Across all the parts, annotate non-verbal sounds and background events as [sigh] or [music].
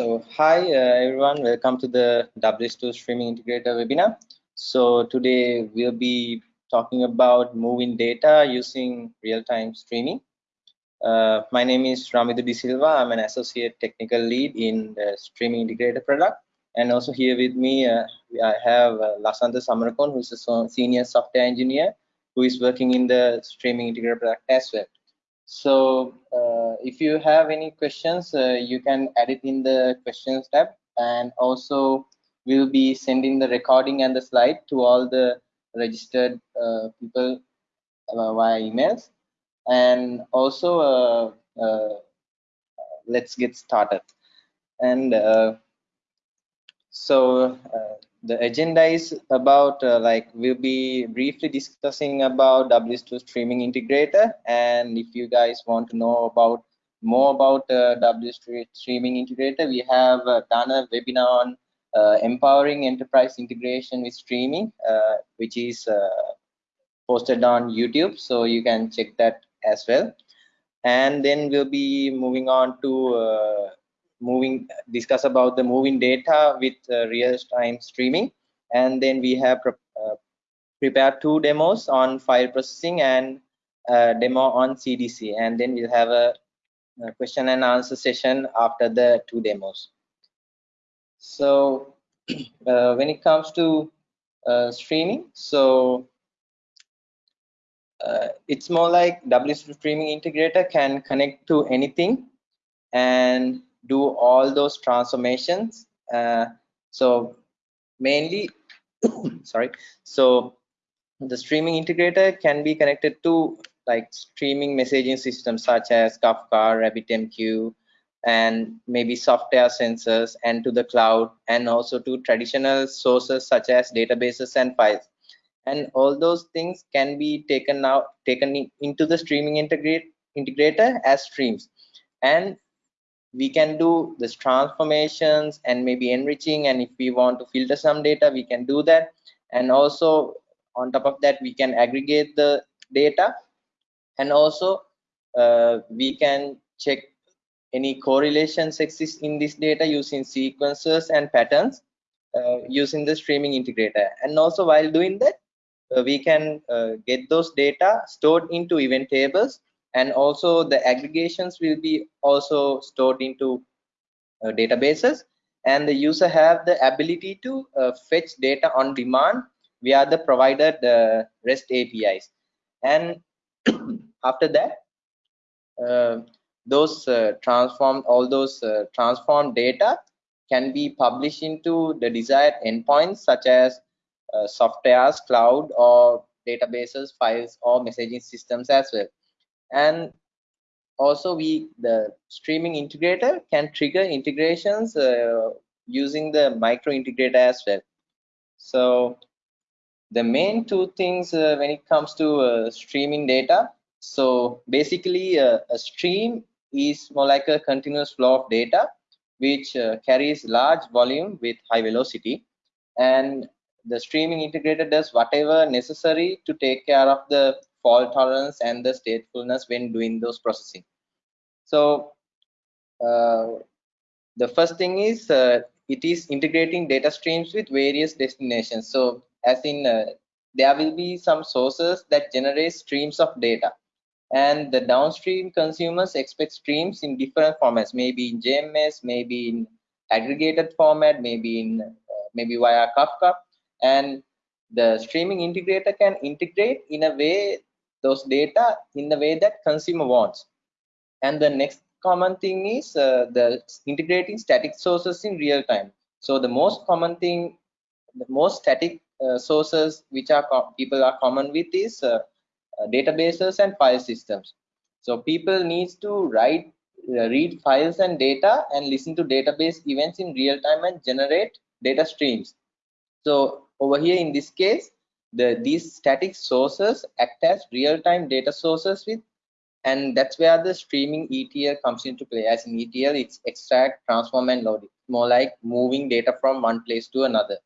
So hi uh, everyone, welcome to the WSO2 Streaming Integrator webinar. So today we'll be talking about moving data using real-time streaming. Uh, my name is Ramidu De Silva. I'm an associate technical lead in the Streaming Integrator product. And also here with me, uh, I have uh, Lasantha Samarakoon, who's a senior software engineer who is working in the Streaming Integrator product as well. So uh, if you have any questions, uh, you can add it in the questions tab. And also we'll be sending the recording and the slide to all the registered uh, people uh, via emails. And also uh, uh, let's get started. And so the agenda is about uh, like we'll be briefly discussing about WSO2 streaming integrator. And if you guys want to know about more about uh, WSO2 streaming integrator we have uh, done a webinar on uh, empowering enterprise integration with streaming uh, which is uh, posted on YouTube. So you can check that as well. And then we'll be moving on to uh, moving discuss about the moving data with uh, real-time streaming. And then we have pre uh, prepared two demos on file processing and a demo on CDC and then we'll have a, a question and answer session after the two demos. So [clears throat] uh, when it comes to uh, streaming so uh, it's more like WSO2 streaming integrator can connect to anything. And do all those transformations. Uh, so mainly [coughs] sorry. So the streaming integrator can be connected to like streaming messaging systems such as kafka rabbitmq and maybe software sensors and to the cloud and also to traditional sources such as databases and files. And all those things can be taken out taken into the streaming integrate integrator as streams. And we can do this transformations and maybe enriching and if we want to filter some data we can do that. And also on top of that we can aggregate the data. And also uh, we can check any correlations exist in this data using sequences and patterns uh, using the streaming integrator. And also while doing that uh, we can uh, get those data stored into event tables and also the aggregations will be also stored into uh, databases. And the user have the ability to uh, fetch data on demand via the provided uh, REST APIs and [coughs] after that uh, those uh, transform all those uh, transformed data can be published into the desired endpoints such as softwares cloud or databases files or messaging systems as well and also we the streaming integrator can trigger integrations uh, using the micro integrator as well. So the main two things uh, when it comes to uh, streaming data so basically uh, a stream is more like a continuous flow of data which uh, carries large volume with high velocity. And the streaming integrator does whatever necessary to take care of the fault tolerance and the statefulness when doing those processing. So uh, the first thing is uh, it is integrating data streams with various destinations. So as in uh, there will be some sources that generate streams of data. And the downstream consumers expect streams in different formats maybe in jms maybe in aggregated format maybe in uh, maybe via kafka. And the streaming integrator can integrate in a way those data in the way that consumer wants. And the next common thing is uh, the integrating static sources in real time. So the most common thing the most static uh, sources which are people are common with is uh, uh, databases and file systems. So people needs to write uh, read files and data and listen to database events in real time and generate data streams. So over here in this case the these static sources act as real-time data sources with and that's where the streaming ETL comes into play. As in ETL it's extract transform and load. It more like moving data from one place to another.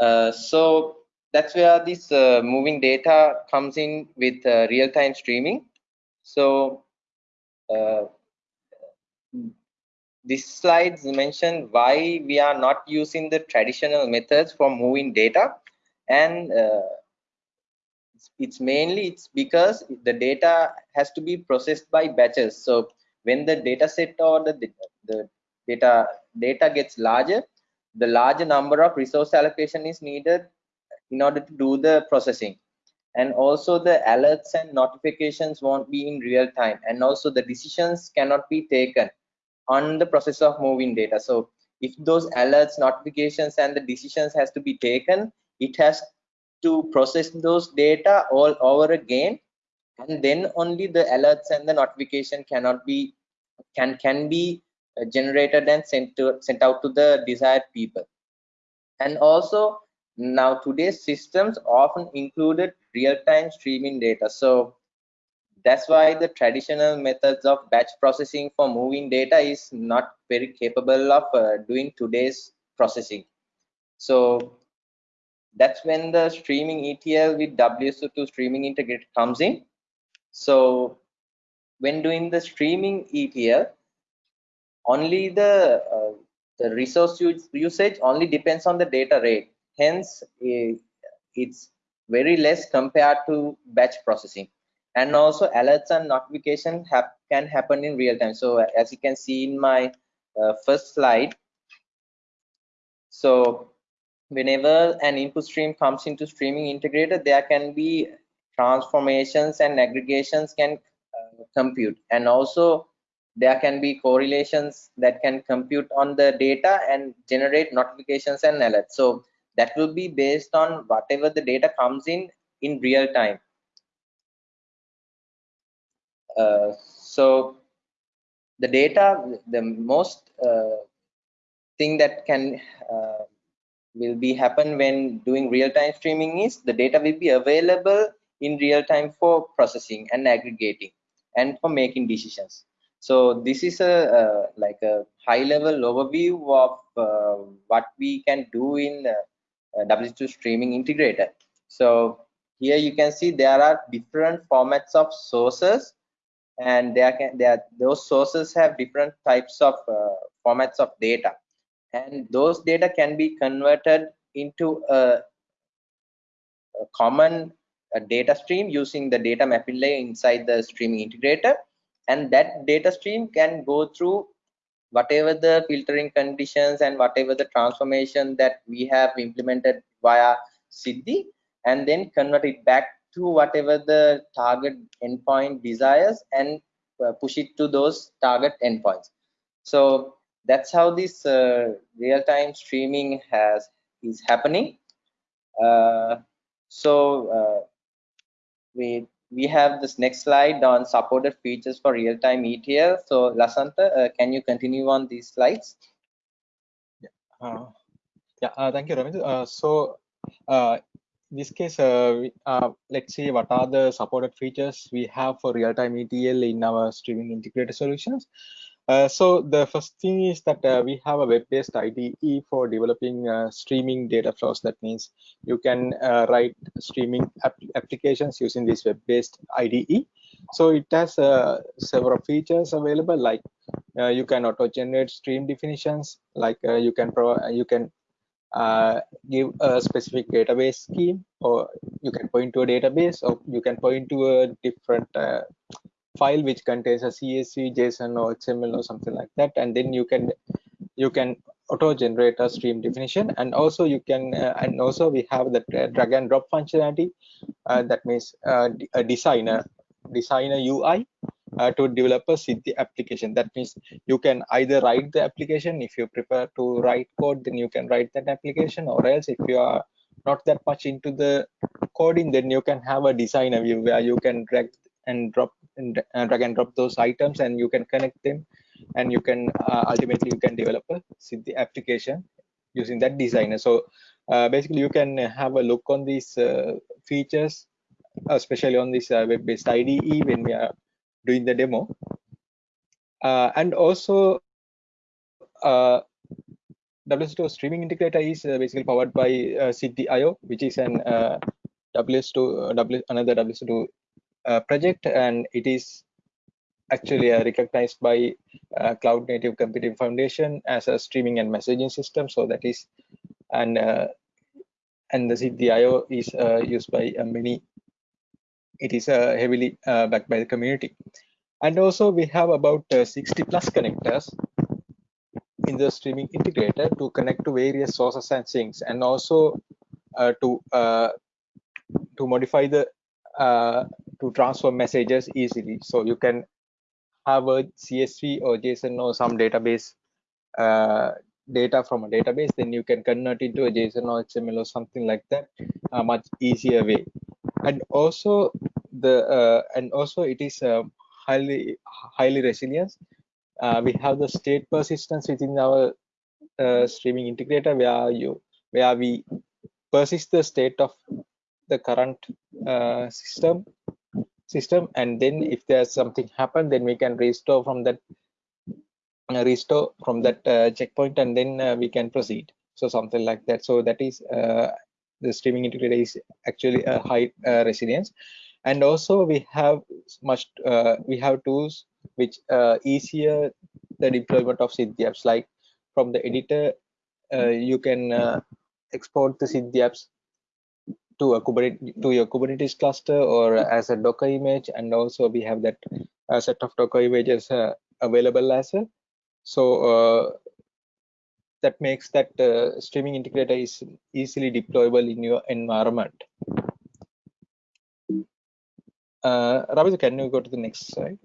Uh, so that's where this uh, moving data comes in with uh, real-time streaming. So uh, this slides mention why we are not using the traditional methods for moving data and uh, it's, mainly it's because the data has to be processed by batches. So when the data set or the, the data data gets larger the larger number of resource allocation is needed in order to do the processing. And also the alerts and notifications won't be in real time. And also the decisions cannot be taken on the process of moving data. So if those alerts notifications and the decisions has to be taken it has to process those data all over again and then only the alerts and the notification cannot be can can be uh, generated and sent to sent out to the desired people. And also now today's systems often included real-time streaming data. So that's why the traditional methods of batch processing for moving data is not very capable of uh, doing today's processing. So that's when the streaming etl with wso2 streaming integrator comes in. So when doing the streaming etl only the uh, the resource usage only depends on the data rate. Hence it's very less compared to batch processing. And also alerts and notification have, can happen in real time. So as you can see in my uh, first slide so whenever an input stream comes into streaming integrator there can be transformations and aggregations can uh, compute. And also there can be correlations that can compute on the data and generate notifications and alerts. So that will be based on whatever the data comes in in real time. Uh, so the data the most uh, thing that can uh, will be happen when doing real-time streaming is the data will be available in real time for processing and aggregating and for making decisions so this is a uh, like a high level overview of uh, what we can do in uh, uh, WSO2 streaming integrator. So here you can see there are different formats of sources and there can there those sources have different types of uh, formats of data and those data can be converted into a, a common a data stream using the data mapping layer inside the streaming integrator and that data stream can go through whatever the filtering conditions and whatever the transformation that we have implemented via Siddhi and then convert it back to whatever the target endpoint desires and uh, push it to those target endpoints. So that's how this uh, real-time streaming has is happening. Uh, so uh, we we have this next slide on supported features for real-time ETL. So Lasantha, uh, can you continue on these slides? Yeah, uh, yeah uh, thank you, Ramit. Uh, so uh, in this case, uh, we, let's see what are the supported features we have for real-time ETL in our streaming integrated solutions. Uh, so the first thing is that uh, we have a web-based IDE for developing uh, streaming data flows. That means you can uh, write streaming ap applications using this web-based IDE. So it has uh, several features available, like you can auto-generate stream definitions, like you can you can give a specific database scheme, or you can point to a database, or you can point to a different file which contains a CSV, JSON, or XML or something like that, and then you can you can auto generate a stream definition, and also you can uh, and also we have the drag and drop functionality. Uh, that means uh, a designer designer UI uh, to develop a the application. That means you can either write the application if you prefer to write code, then you can write that application, or else if you are not that much into the coding, then you can have a designer view where you can drag and drop and uh, drag and drop those items and you can connect them and you can uh, ultimately you can develop a Siddhi application using that designer. So uh, basically you can have a look on these uh, features especially on this uh, web-based IDE when we are doing the demo. Uh, and also WSO2 streaming integrator is basically powered by uh, which is an WSO2 w, another WSO2 project and it is actually uh, recognized by uh, Cloud Native Computing Foundation as a streaming and messaging system. So that is, and uh, and the Siddhi IO is uh, used by uh, many. It is uh, heavily backed by the community. And also we have about 60 plus connectors in the streaming integrator to connect to various sources and things, and also to to modify the to transfer messages easily. So you can have a CSV or JSON or some database uh, data from a database, then you can convert into a JSON or XML or something like that, a much easier way. And also the uh, and also it is uh, highly highly resilient. Uh, we have the state persistence within our uh, streaming integrator where you where we persist the state of the current uh, system system and then if there's something happen then we can restore from that uh, restore from that uh, checkpoint and then uh, we can proceed. So something like that. So that is uh, the streaming integrator is actually a high uh, resilience. And also we have much uh, we have tools which easier the deployment of Siddhi apps. Like from the editor you can export the Siddhi apps to a Kubernetes to your Kubernetes cluster or as a Docker image, and also we have that uh, set of Docker images uh, available as well. So uh, that makes that uh, streaming integrator is easily deployable in your environment. Uh, Ravi, can you go to the next slide?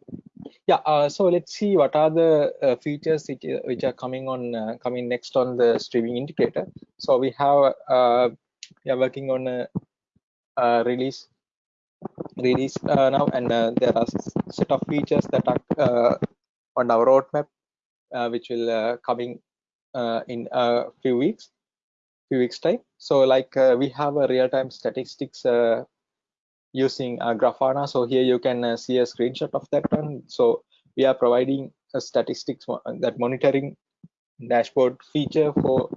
Yeah, uh, so let's see what are the uh, features which, which are coming on coming next on the streaming integrator. So we have we are working on a, a release release uh, now and uh, there are set of features that are uh, on our roadmap uh, which will uh, coming in a few weeks few weeks time. So like we have a real-time statistics using grafana. So here you can see a screenshot of that one. So we are providing a statistics that monitoring dashboard feature for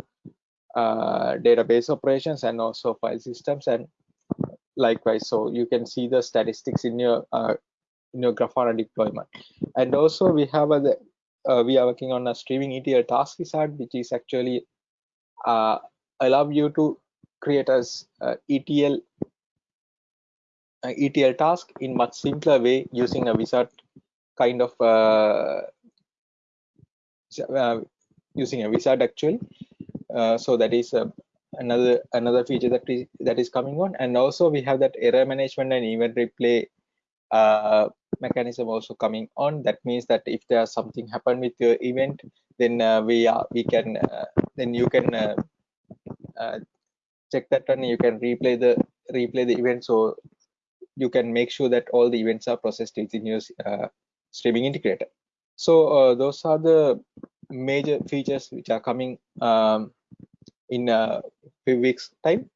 uh, database operations and also file systems. And likewise so you can see the statistics in your uh, in your grafana deployment. And also we have a uh, we are working on a streaming etl task wizard which is actually uh, allow you to create as uh, etl uh, etl task in much simpler way using a wizard kind of using a wizard actually so that is uh, another another feature that is that is coming on. And also we have that error management and event replay uh, mechanism also coming on. That means that if there's something happen with your event then uh, we are we can uh, then you can uh, check that and you can replay the replay the event. So you can make sure that all the events are processed within your streaming integrator. So those are the major features which are coming um, in a few weeks time.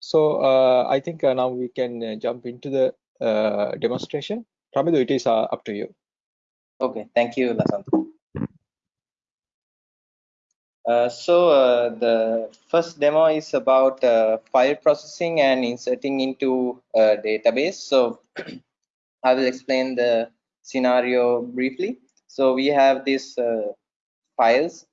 So uh, i think uh, now we can uh, jump into the uh, demonstration. Ramidu, it is uh, up to you. Okay. Thank you Lasantha. Uh, so the first demo is about file processing and inserting into a database. So [clears throat] i will explain the scenario briefly. So we have this files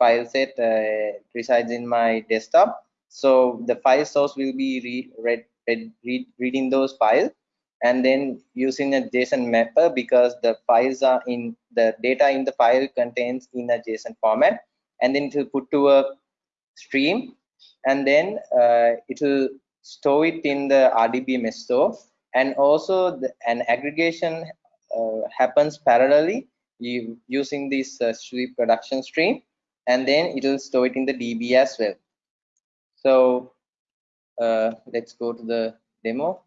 file set uh, resides in my desktop. So the file source will be read, read, read, read reading those files and then using a json mapper because the files are in the data in the file contains in a json format and then it will put to a stream and then uh, it will store it in the rdbms store. And also the, an aggregation uh, happens parallelly using this uh, sweet production stream and then it will store it in the db as well so uh, let's go to the demo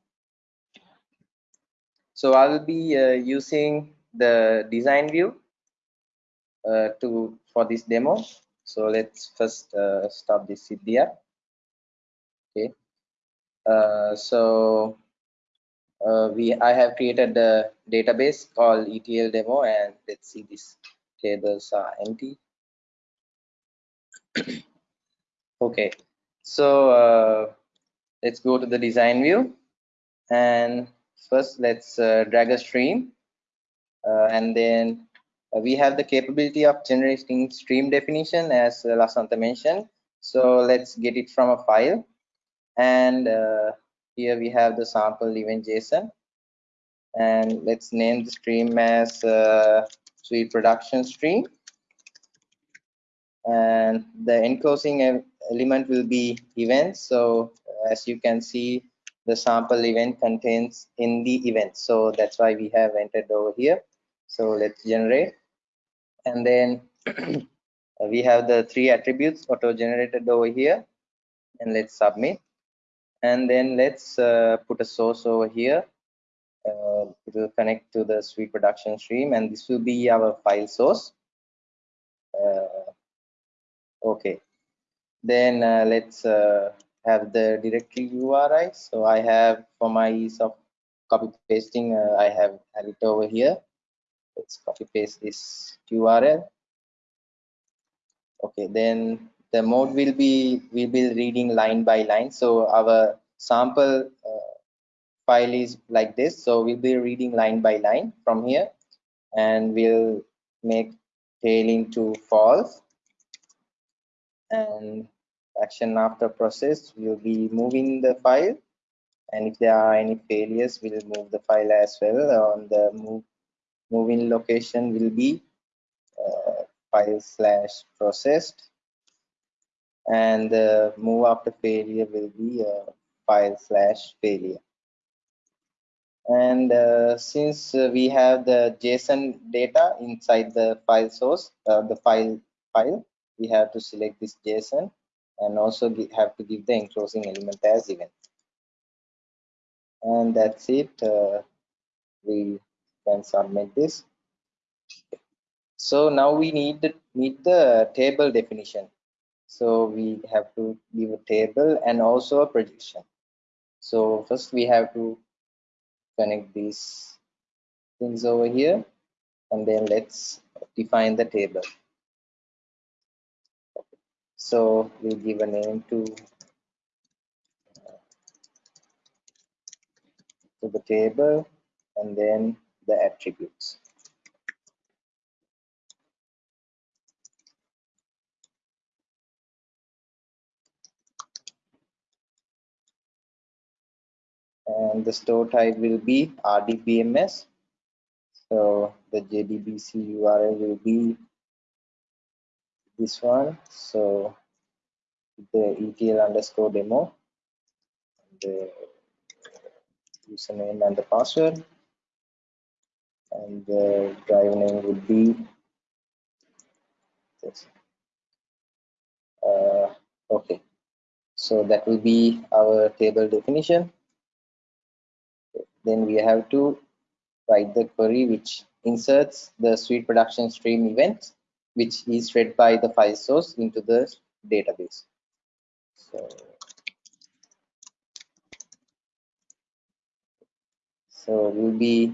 so i will be uh, using the design view uh, to for this demo so let's first uh, stop this CDR. okay uh, so uh, we I have created a database called ETL demo and let's see these tables are empty. [coughs] okay, so uh, let's go to the design view and first let's uh, drag a stream uh, and then uh, we have the capability of generating stream definition as uh, Lasantha mentioned. So let's get it from a file. And uh, here we have the sample event JSON. And let's name the stream as sweet production stream. And the enclosing element will be events. So as you can see, the sample event contains in the event. So that's why we have entered over here. So let's generate and then [clears throat] we have the three attributes auto generated over here and let's submit and then let's uh, put a source over here uh, it will connect to the sweet production stream and this will be our file source uh, okay. Then uh, let's uh, have the directory URI so I have for my ease of copy pasting uh, I have, have it over here. Let's copy paste this url okay then the mode will be we will be reading line by line. So our sample uh, file is like this. So we'll be reading line by line from here. And we'll make tailing to false and action after process will be moving the file. And if there are any failures we'll move the file as well. On the move moving location will be uh, file slash processed. And the move after failure will be uh, file slash failure. And uh, since uh, we have the json data inside the file source uh, the file file we have to select this json and also have to give the enclosing element as event and that's it uh, we can submit this. So now we need the need the table definition. So we have to give a table and also a projection so first we have to connect these things over here and then let's define the table so we'll give a name to uh, to the table and then the attributes. And the store type will be RDBMS. So the JDBC URL will be this one. So the ETL underscore demo, the username and the password. And the drive name would be this. Uh, okay. So that will be our table definition. Then we have to write the query which inserts the sweet production stream event which is read by the file source into the database. So so we'll be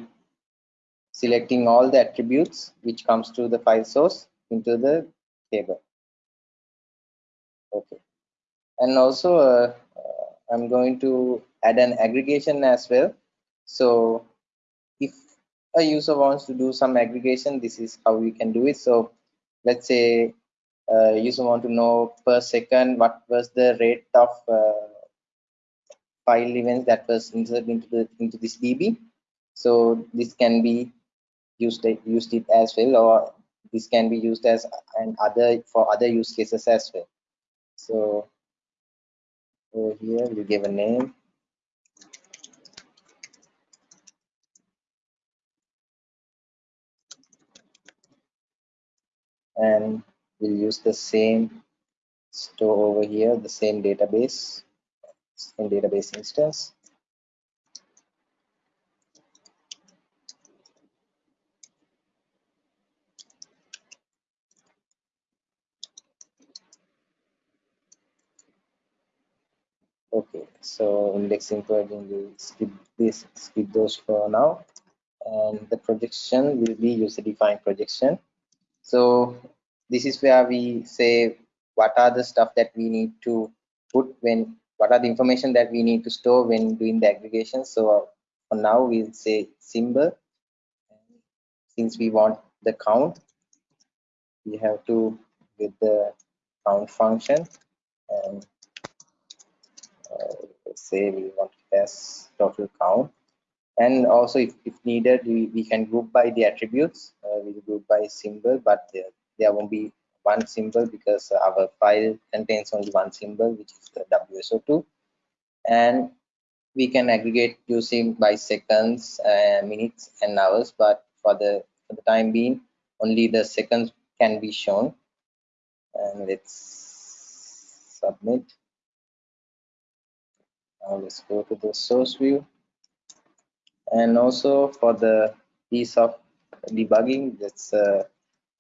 selecting all the attributes which comes to the file source into the table. Okay. And also uh, uh, i'm going to add an aggregation as well. So if a user wants to do some aggregation this is how we can do it. So let's say uh, user want to know per second what was the rate of uh, file events that was inserted into the into this db so this can be used used it as well or this can be used as an other for other use cases as well. So over here we give a name and we'll use the same store over here the same database same database instance. Okay so indexing plugin will skip this skip those for now. And the projection will be user defined projection so this is where we say what are the stuff that we need to put when what are the information that we need to store when doing the aggregation. So for now we'll say symbol. Since we want the count we have to get the count function. And uh, say we want as total count and also if, if needed we, we can group by the attributes. Uh, we group by symbol but there, there won't be one symbol because our file contains only one symbol which is the wso2 and we can aggregate using by seconds uh, minutes and hours but for the for the time being only the seconds can be shown. And let's submit. Now let's go to the source view and also for the piece of debugging let's uh,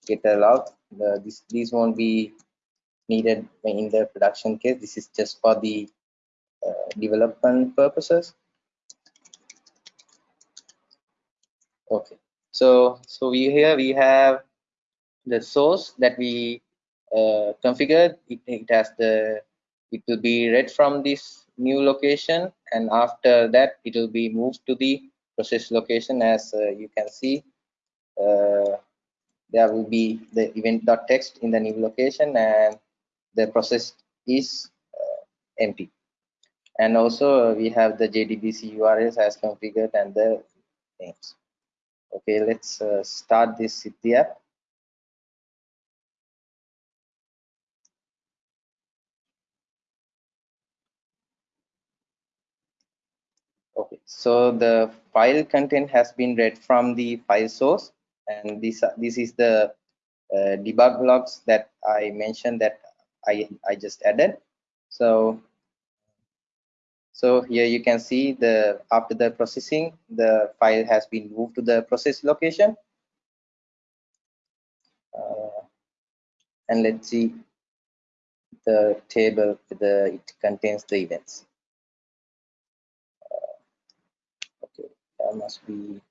get a log the, this, these won't be needed in the production case. This is just for the uh, development purposes. Okay. So so we here we have the source that we uh, configured. It, it has the it will be read from this new location. And after that it will be moved to the process location as uh, you can see uh, there will be the event.txt in the new location and the process is uh, empty. And also we have the jdbc urls as configured and the names. Okay let's uh, start this Siddhi app okay so the file content has been read from the file source and this this is the uh, debug logs that i mentioned that i i just added. So so here you can see the after the processing the file has been moved to the process location. Uh, and let's see the table the it contains the events that must be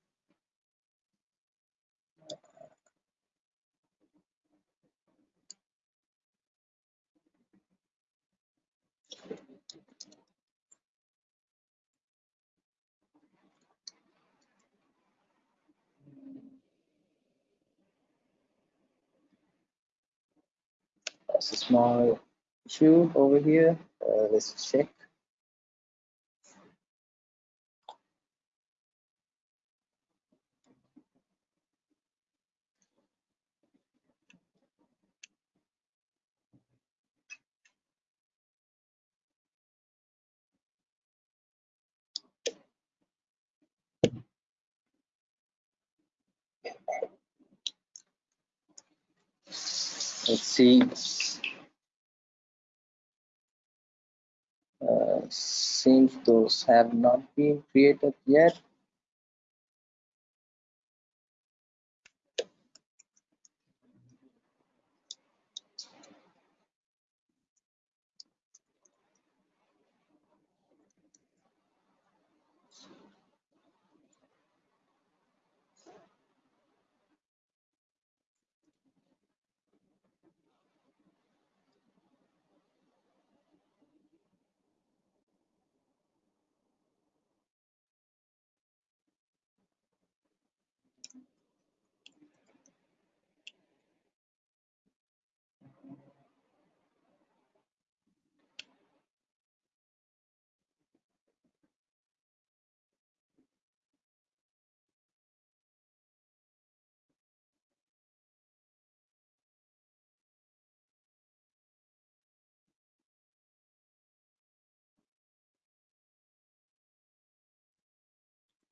That's a small issue over here. Uh, let's check. Let's see. Uh, seems those have not been created yet.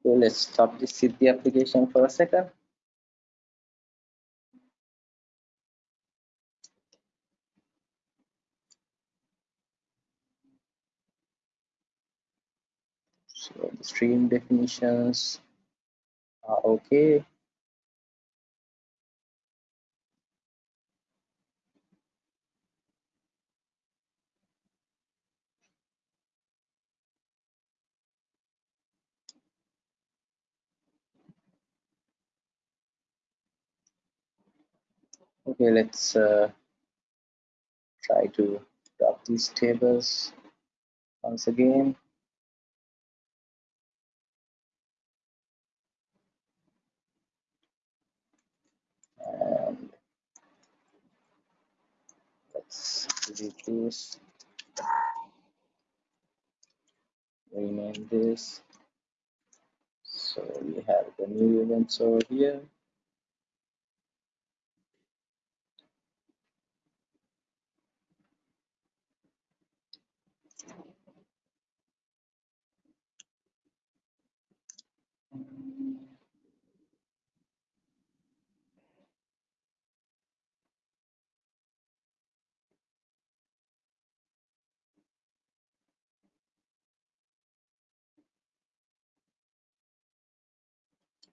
So let's stop this Siddhi application for a second. So the stream definitions are okay. okay let's uh, try to drop these tables once again. And let's delete this. Rename this. So we have the new events over here.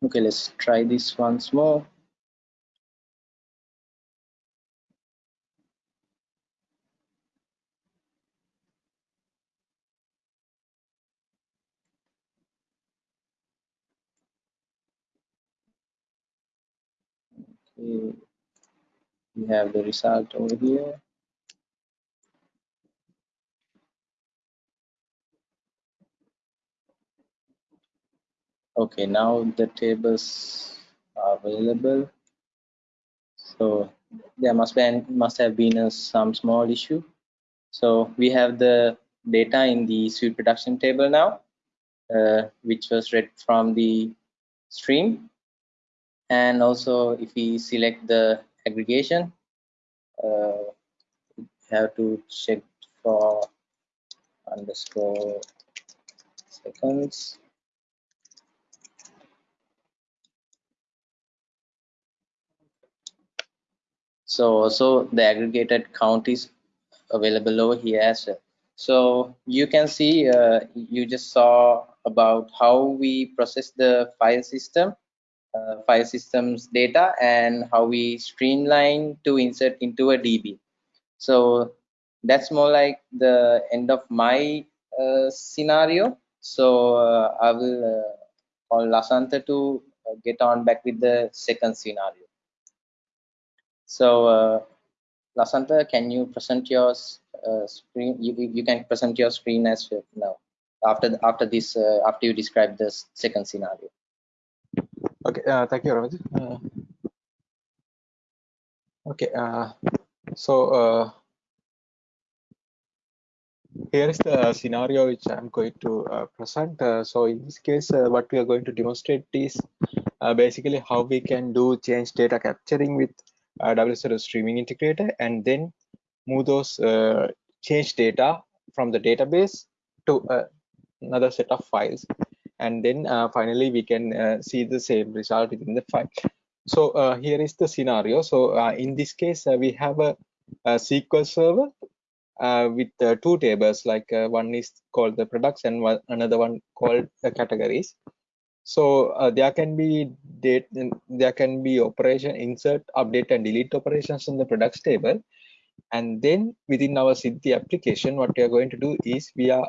Okay let's try this once more. Okay we have the result over here okay now the tables are available. So there must be must have been a, some small issue. So we have the data in the sweet production table now uh, which was read from the stream. And also if we select the aggregation uh, have to check for underscore seconds so so the aggregated count is available over here as well. So you can see uh, you just saw about how we process the file system uh, file systems data and how we streamline to insert into a db so that's more like the end of my uh, scenario. So uh, i will uh, call lasantha to uh, get on back with the second scenario so, uh, Lasantha, can you present your uh, screen? You, you can present your screen as well now after the, after this uh, after you describe this second scenario. Okay, uh, thank you, Ramaj. Uh, okay, uh, so here is the scenario which I'm going to uh, present. Uh, so in this case, uh, what we are going to demonstrate is basically how we can do change data capturing with uh, WSO2 streaming integrator and then move those uh, change data from the database to uh, another set of files. And then uh, finally we can uh, see the same result within the file. So uh, here is the scenario. So in this case we have a, a, SQL server with two tables. Like one is called the products and one, another one called the categories so uh, there can be date there can be operation insert update and delete operations in the products table. And then within our Siddhi application what we are going to do is we are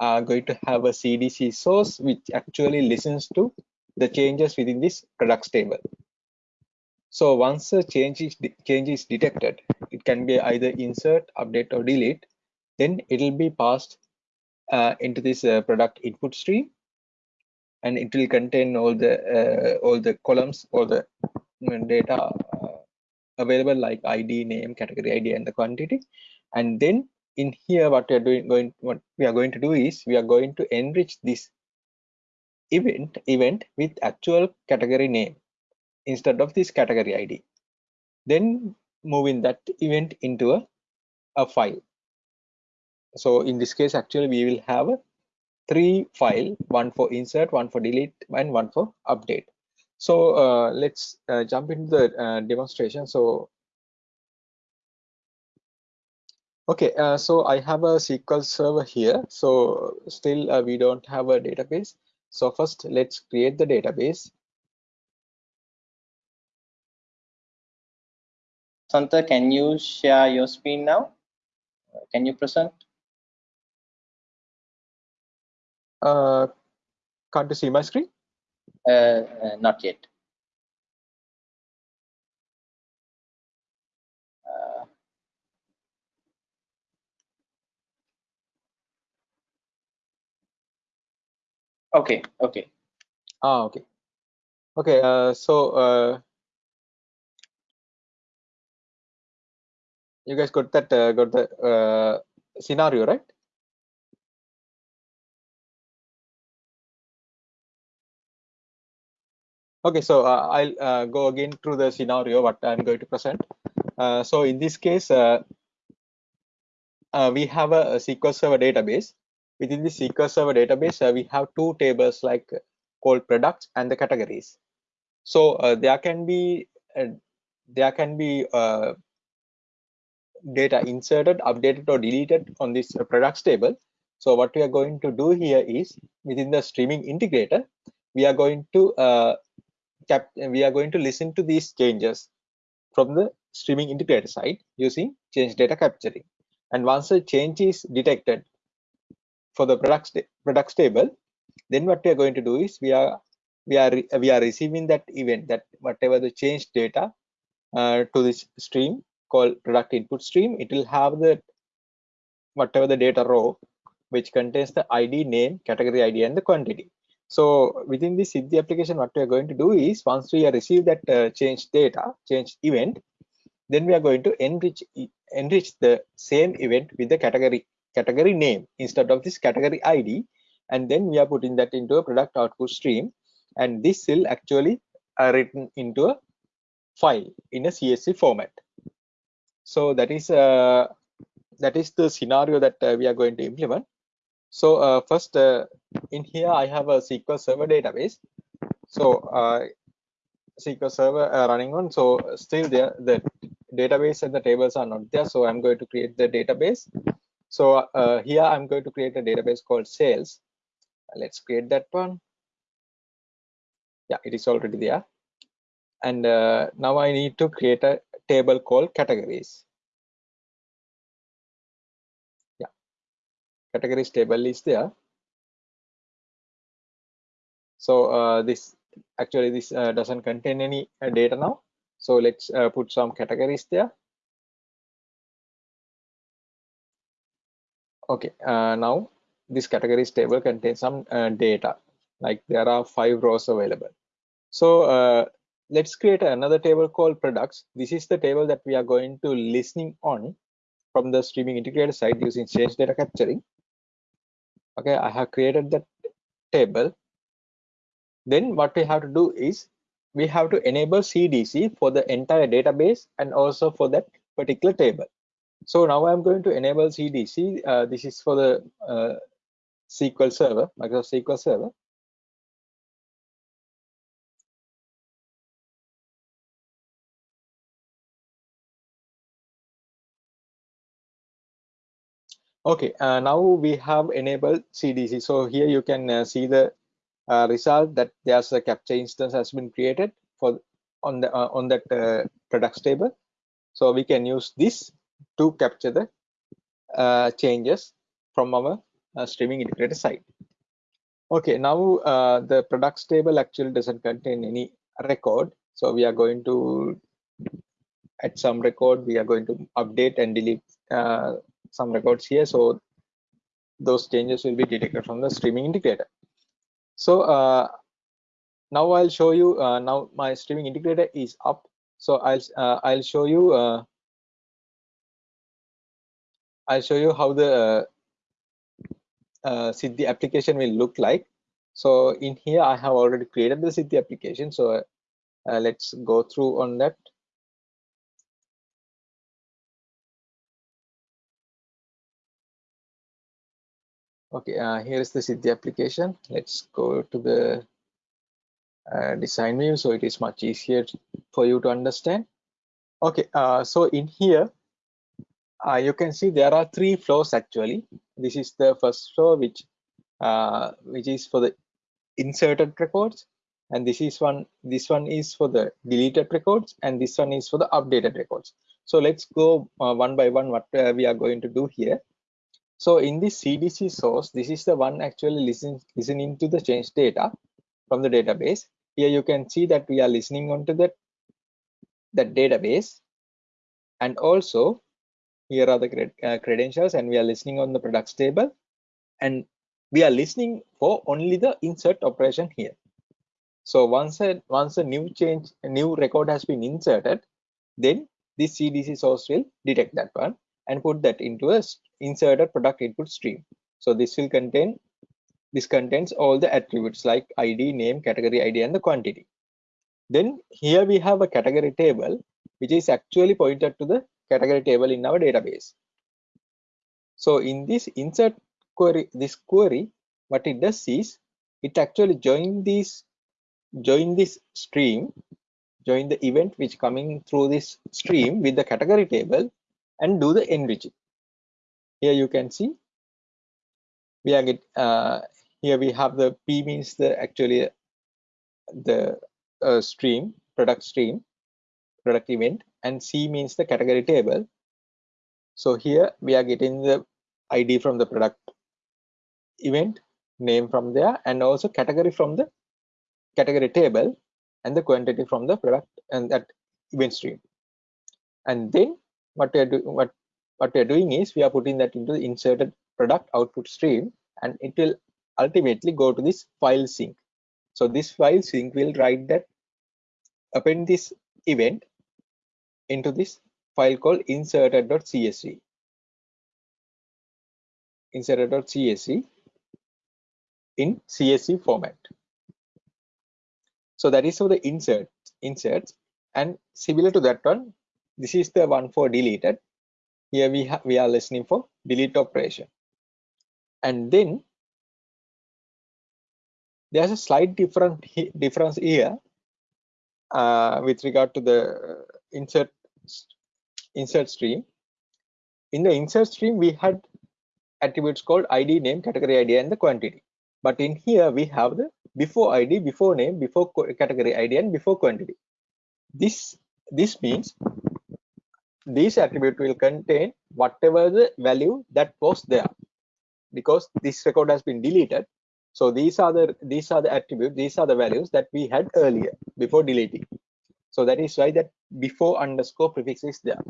uh, going to have a CDC source which actually listens to the changes within this products table. So once a change is change is detected it can be either insert update or delete. Then it will be passed uh, into this uh, product input stream and it will contain all the uh, all the columns all the data uh, available like id name category id and the quantity. And then in here what we are doing going what we are going to do is we are going to enrich this event event with actual category name instead of this category id then moving that event into a, a file. So in this case actually we will have a three file, one for insert, one for delete, and one for update. So uh, let's uh, jump into the uh, demonstration. So, okay, uh, so I have a SQL server here. So still uh, we don't have a database. So first let's create the database. Santa, can you share your screen now? Can you present? Uh, can't you see my screen? Uh, uh, not yet. Uh, okay, okay. Ah, okay. Okay, uh, so uh, you guys got that uh, got the uh, scenario right okay so uh, i'll uh, go again through the scenario what i'm going to present uh, so in this case uh, uh, we have a, a SQL Server database. Within the SQL Server database, uh, we have two tables like called products and the categories. So there can be there can be data inserted, updated, or deleted on this products table. So what we are going to do here is within the streaming integrator, we are going to uh, cap we are going to listen to these changes from the streaming integrator side using change data capturing. And once a change is detected for the products products table then what we are going to do is we are we are we are receiving that event that whatever the change data uh, to this stream called product input stream it will have the whatever the data row which contains the id name category id and the quantity so within this Siddhi application what we are going to do is once we receive that uh, change data change event then we are going to enrich enrich the same event with the category category name instead of this category id and then we are putting that into a product output stream and this will actually uh, written into a file in a csv format. So that is uh, that is the scenario that uh, we are going to implement so uh, first uh, in here i have a sql server database. So uh, sql server running on so still there the database and the tables are not there. So i'm going to create the database. So uh, here i'm going to create a database called sales. Let's create that one. Yeah it is already there. And uh, now i need to create a table called categories categories table is there so uh, this actually this uh, doesn't contain any uh, data now so let's uh, put some categories there. Okay, uh, now this categories table contains some data, like there are five rows available. So let's create another table called products. This is the table that we are going to listening on from the streaming integrator side using change data capturing. Okay, I have created that table. Then what we have to do is we have to enable CDC for the entire database and also for that particular table. So now I'm going to enable CDC. Uh, this is for the uh, SQL Server, Microsoft SQL Server. Okay, uh, now we have enabled CDC. So here you can uh, see the uh, result that there's a capture instance has been created for on the uh, on that uh, products table. So we can use this to capture the uh, changes from our uh, streaming integrator side okay now uh, the products table actually doesn't contain any record. So we are going to add some record. We are going to update and delete some records here so those changes will be detected from the streaming integrator so uh, now I'll show you uh, now my streaming integrator is up. So I'll uh, I'll show you uh, I'll show you how the uh, uh, Siddhi application will look like. So in here I have already created the Siddhi application. So uh, let's go through on that. Okay, uh, here is the Siddhi application. Let's go to the uh, design view so it is much easier for you to understand. Okay, uh, so in here, uh, you can see there are three flows actually. This is the first flow which uh, which is for the inserted records and this is one this one is for the deleted records and this one is for the updated records so let's go uh, one by one what uh, we are going to do here so in this CDC source, this is the one actually listen, listening to the change data from the database. Here you can see that we are listening onto that, that database. And also here are the cred uh, credentials and we are listening on the products table. And we are listening for only the insert operation here. So once a, once a new change, a new record has been inserted, then this cdc source will detect that one and put that into a inserted product input stream. So this will contain this contains all the attributes like id name category id and the quantity. Then here we have a category table which is actually pointed to the category table in our database. So in this insert query this query what it does is it actually join this join this stream join the event which coming through this stream with the category table and do the enriching here you can see we are get uh, here we have the p means the actually the uh, stream product stream product event and c means the category table. So here we are getting the id from the product event name from there and also category from the category table and the quantity from the product and that event stream. And then what we are doing what what we are doing is we are putting that into the inserted product output stream and it will ultimately go to this file sink so this file sink will write that append this event into this file called inserted.csv inserted.csv in CSV format. So that is how the insert inserts and similar to that one, this is the one for deleted. Here we have we are listening for delete operation. And then there's a slight different difference here uh, with regard to the insert insert stream. In the insert stream, we had attributes called ID, name, category ID, and the quantity but in here we have the before id before name before category id and before quantity this this means this attribute will contain whatever the value that was there. Because this record has been deleted. So these are the these are the attributes these are the values that we had earlier before deleting. So that is why that before underscore prefix is there.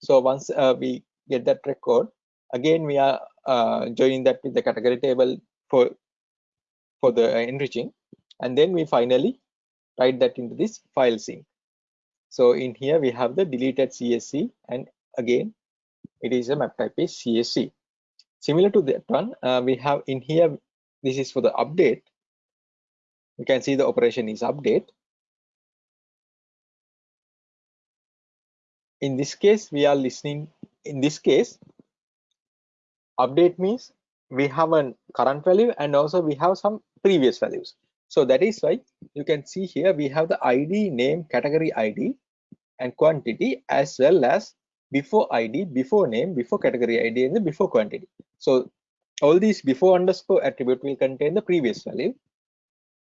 So once uh, we get that record again we are uh, joining that with the category table for for the enriching. And then we finally write that into this file sink so in here we have the deleted csv and again it is a map type is csv similar to that one uh, we have in here this is for the update. You can see the operation is update. In this case we are listening in this case update means we have a current value and also we have some previous values so that is why you can see here we have the id name category id and quantity as well as before id before name before category id and the before quantity. So all these before underscore attribute will contain the previous value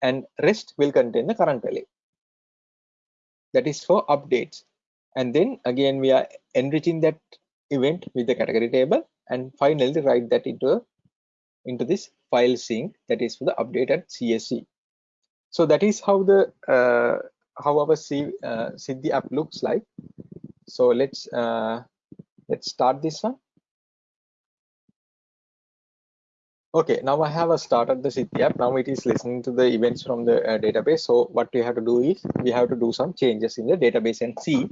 and rest will contain the current value. That is for updates. And then again we are enriching that event with the category table and finally write that into into this file sink that is for the updated CSV. So that is how the uh, how our C, uh, Siddhi app looks like. So let's uh, let's start this one. Okay, now I have a started the Siddhi app. Now it is listening to the events from the uh, database. So what we have to do is we have to do some changes in the database and see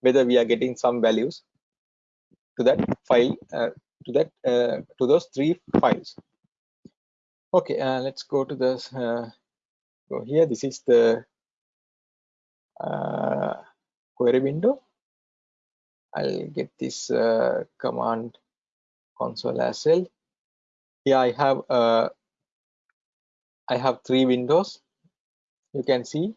whether we are getting some values to that file uh, to that uh, to those three files okay uh, let's go to this uh, go here this is the uh, query window. I'll get this uh, command console as well. Here i have uh, i have three windows. You can see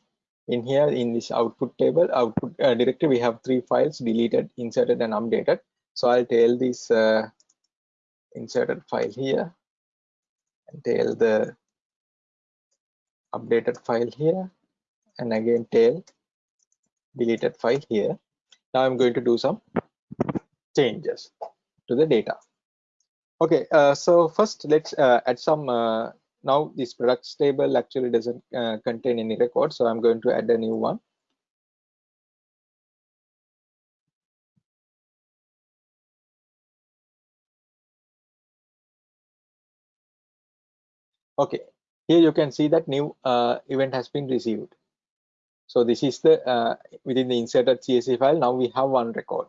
in here in this output table output uh, directory we have three files deleted inserted and updated. So i'll tell this uh, inserted file here and tail the updated file here and again tail deleted file here. Now i'm going to do some changes to the data. Okay uh, so first let's uh, add some uh, now this products table actually doesn't uh, contain any record so i'm going to add a new one. Okay here you can see that new uh, event has been received So this is the uh, within the inserted CSV file. Now we have one record.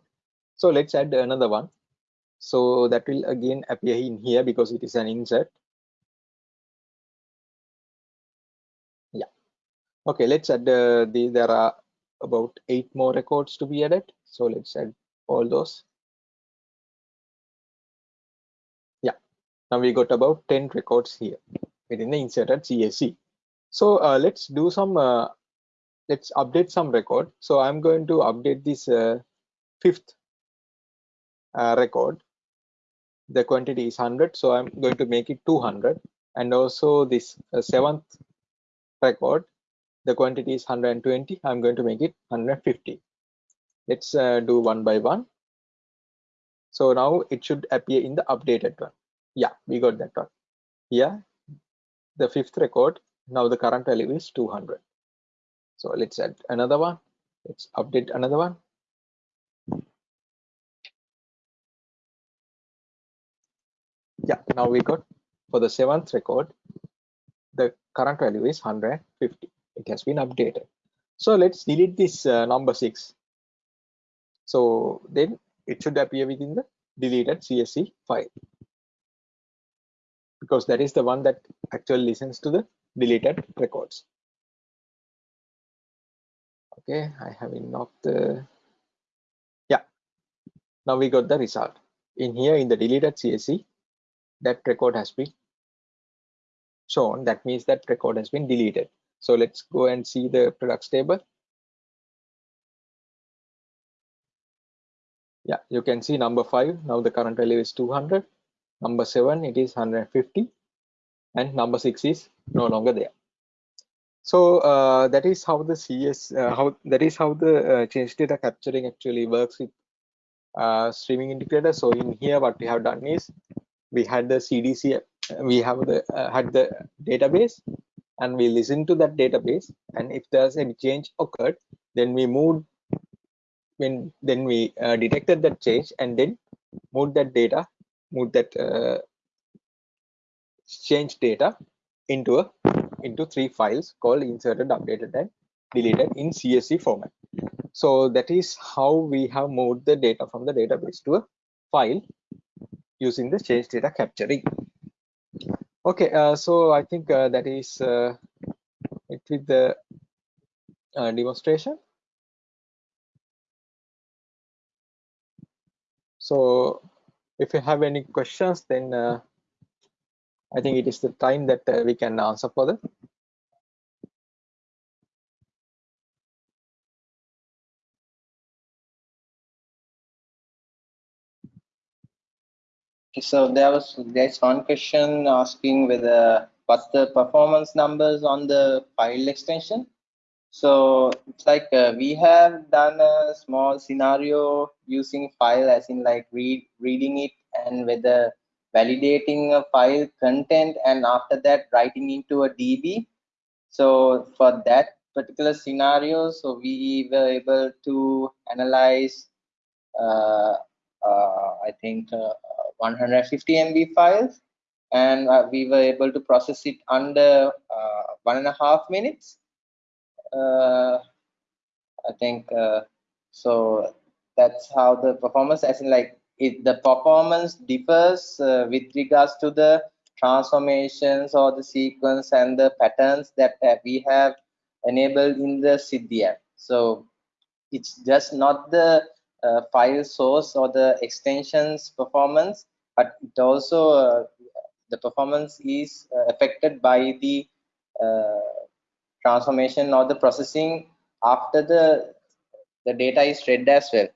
So let's add another one. So that will again appear in here because it is an insert. Yeah. Okay, let's add uh, the, there are about eight more records to be added. So let's add all those. Yeah, now we got about 10 records here within the inserted CSV. So uh, let's do some uh, let's update some record. So I'm going to update this uh, fifth uh, record. The quantity is 100, so I'm going to make it 200. And also this uh, seventh record, the quantity is 120. I'm going to make it 150. Let's do one by one. So now it should appear in the updated one. Yeah, we got that one. Yeah, the fifth record. Now the current value is 200. So let's add another one. Let's update another one. Yeah, now we got for the seventh record, the current value is 150. It has been updated. So let's delete this uh, number six. So then it should appear within the deleted CSV file because that is the one that actually listens to the deleted records. Okay i have enough the yeah. Now we got the result. In here in the deleted csv that record has been shown. That means that record has been deleted. So let's go and see the products table. Yeah you can see number five. Now the current value is 200 number seven it is 150 and number six is no longer there. So uh, that is how the cs uh, how that is how the uh, change data capturing actually works with uh, streaming integrator so in here what we have done is we had the cdc we have the uh, had the database and we listen to that database. And if there's any change occurred then we moved when then we uh, detected that change and then moved that data move that uh, change data into a into three files called inserted updated and deleted in csv format. So that is how we have moved the data from the database to a file using the change data capturing. Okay uh, so i think uh, that is uh, it with the uh, demonstration. So if you have any questions then uh, i think it is the time that uh, we can answer for them so there was there's one question asking whether what's the performance numbers on the file extension so it's like uh, we have done a small scenario using file as in like read reading it and whether validating a file content and after that writing into a db so for that particular scenario so we were able to analyze uh, uh, i think uh, 150 MB files, and uh, we were able to process it under uh, one and a half minutes. Uh, I think so. That's how the performance, as in like it, the performance differs with regards to the transformations or the sequence and the patterns that we have enabled in the Siddhi. So it's just not the uh, file source or the extensions performance but it also uh, the performance is uh, affected by the uh, transformation or the processing after the the data is read as well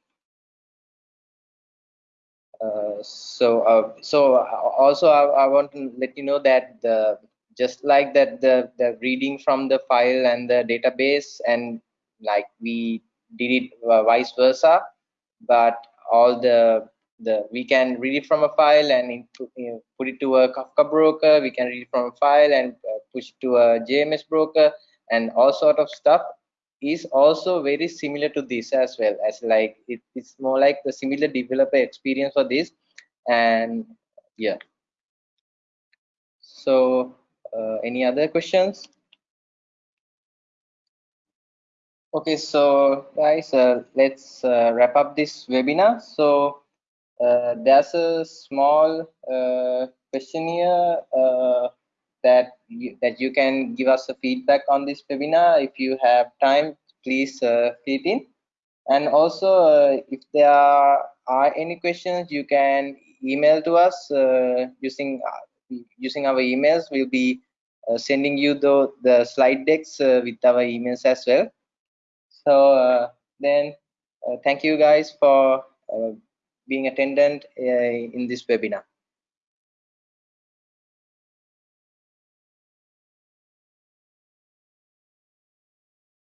uh, so uh, so also I, I, want to let you know that the just like that the the reading from the file and the database and like we did it uh, vice versa but all the the we can read it from a file and you know, put it to a Kafka broker. We can read it from a file and uh, push it to a JMS broker and all sort of stuff is also very similar to this as well as like it, it's more like the similar developer experience for this and yeah so uh, any other questions Okay, so guys, uh, let's uh, wrap up this webinar. So uh, there's a small uh, questionnaire uh, that you, that you can give us a feedback on this webinar. If you have time, please uh, in. And also, uh, if there are, are any questions, you can email to us uh, using using our emails. We'll be sending you the the slide decks with our emails as well so uh, then uh, thank you guys for uh, being attendant in this webinar